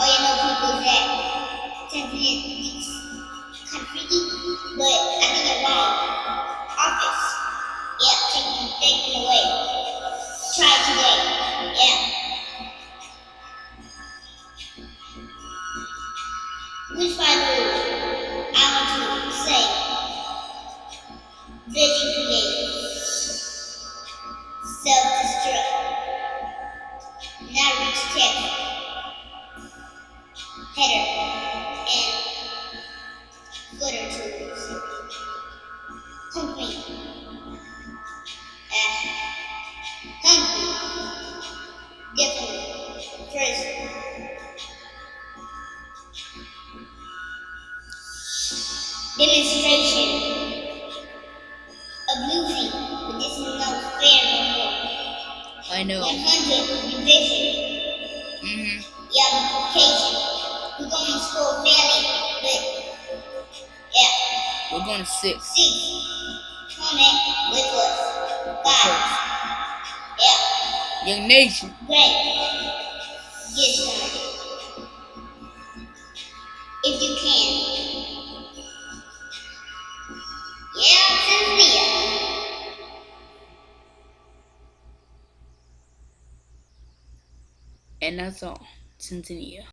Oh, you know people that Tanzania thinks country, but I think they're wrong. Office. Yeah, take them, away. Try today. Yeah. Which five rules I want to say? Vision create. Self-destruct. Not reach text. Demonstration of losing, but this is no fair no more. I know. 100 revision. Mm-hmm. Yeah, multiplication. We're going to school fairly, but yeah, We're going to six. six. Comment with us. Five. Yeah, Young Nation. great. Get started. If you can. And that's all. Tanzania.